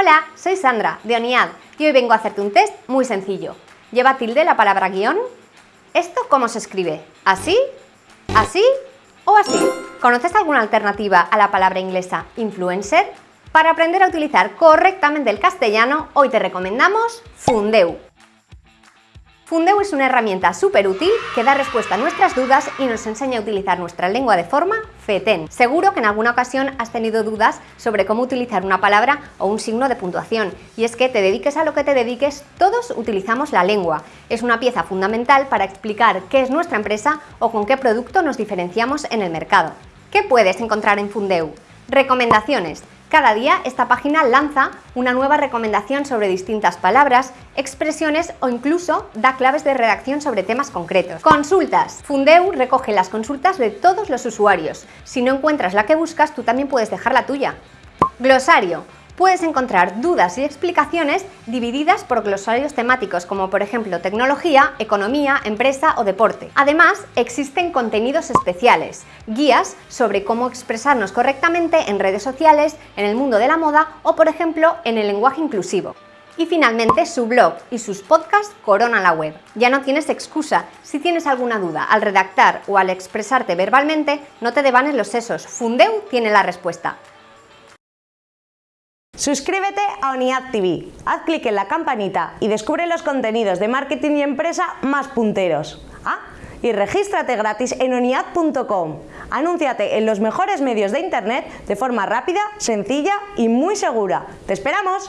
Hola, soy Sandra, de ONIAD, y hoy vengo a hacerte un test muy sencillo. ¿Lleva tilde la palabra guion? ¿Esto cómo se escribe? ¿Así? ¿Así? ¿O así? ¿Conoces alguna alternativa a la palabra inglesa influencer? Para aprender a utilizar correctamente el castellano, hoy te recomendamos Fundeu. Fundeu es una herramienta súper útil que da respuesta a nuestras dudas y nos enseña a utilizar nuestra lengua de forma FETEN. Seguro que en alguna ocasión has tenido dudas sobre cómo utilizar una palabra o un signo de puntuación. Y es que te dediques a lo que te dediques, todos utilizamos la lengua. Es una pieza fundamental para explicar qué es nuestra empresa o con qué producto nos diferenciamos en el mercado. ¿Qué puedes encontrar en Fundeu? Recomendaciones. Cada día esta página lanza una nueva recomendación sobre distintas palabras, expresiones o incluso da claves de redacción sobre temas concretos. Consultas. Fundeu recoge las consultas de todos los usuarios. Si no encuentras la que buscas, tú también puedes dejar la tuya. Glosario puedes encontrar dudas y explicaciones divididas por glosarios temáticos como por ejemplo tecnología, economía, empresa o deporte. Además, existen contenidos especiales, guías sobre cómo expresarnos correctamente en redes sociales, en el mundo de la moda o por ejemplo en el lenguaje inclusivo. Y finalmente su blog y sus podcasts coronan la web. Ya no tienes excusa. Si tienes alguna duda al redactar o al expresarte verbalmente, no te devanes los sesos. Fundeu tiene la respuesta. Suscríbete a ONIAD TV, haz clic en la campanita y descubre los contenidos de marketing y empresa más punteros. Ah, y regístrate gratis en oniad.com. Anúnciate en los mejores medios de internet de forma rápida, sencilla y muy segura. ¡Te esperamos!